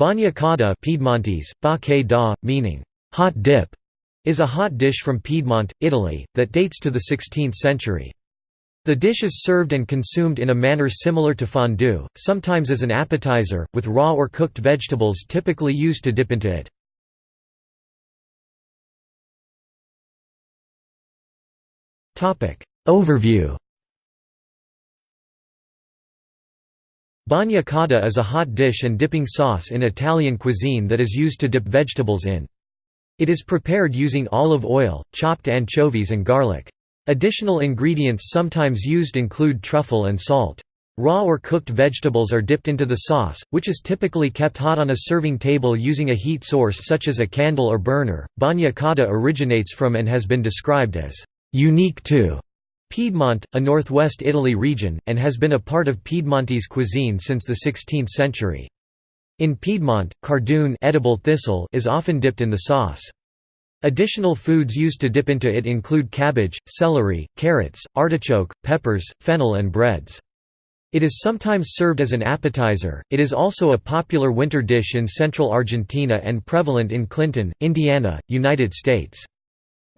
Bagna cauda Piedmontese, ba da, meaning hot dip, is a hot dish from Piedmont, Italy, that dates to the 16th century. The dish is served and consumed in a manner similar to fondue, sometimes as an appetizer, with raw or cooked vegetables typically used to dip into it. Overview Bagna cauda is a hot dish and dipping sauce in Italian cuisine that is used to dip vegetables in. It is prepared using olive oil, chopped anchovies and garlic. Additional ingredients sometimes used include truffle and salt. Raw or cooked vegetables are dipped into the sauce, which is typically kept hot on a serving table using a heat source such as a candle or burner. Bagna cauda originates from and has been described as unique to Piedmont, a northwest Italy region, and has been a part of Piedmontese cuisine since the 16th century. In Piedmont, cardoon edible thistle is often dipped in the sauce. Additional foods used to dip into it include cabbage, celery, carrots, artichoke, peppers, fennel and breads. It is sometimes served as an appetizer. It is also a popular winter dish in central Argentina and prevalent in Clinton, Indiana, United States.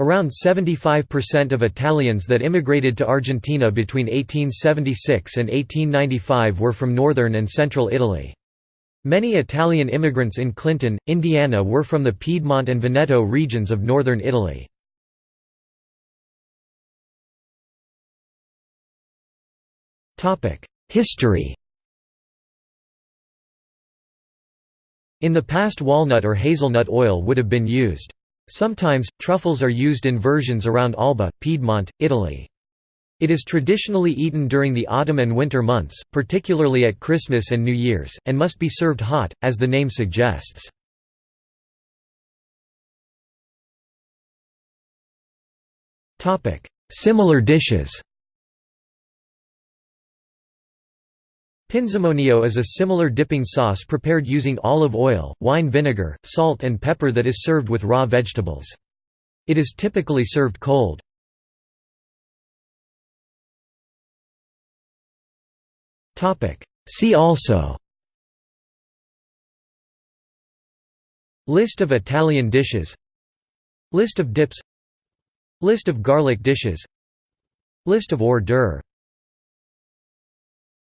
Around 75% of Italians that immigrated to Argentina between 1876 and 1895 were from northern and central Italy. Many Italian immigrants in Clinton, Indiana were from the Piedmont and Veneto regions of northern Italy. History In the past walnut or hazelnut oil would have been used. Sometimes, truffles are used in versions around Alba, Piedmont, Italy. It is traditionally eaten during the autumn and winter months, particularly at Christmas and New Year's, and must be served hot, as the name suggests. Similar dishes Pinzimonio is a similar dipping sauce prepared using olive oil, wine vinegar, salt and pepper that is served with raw vegetables. It is typically served cold. See also List of Italian dishes List of dips List of garlic dishes List of hors d'oeuvre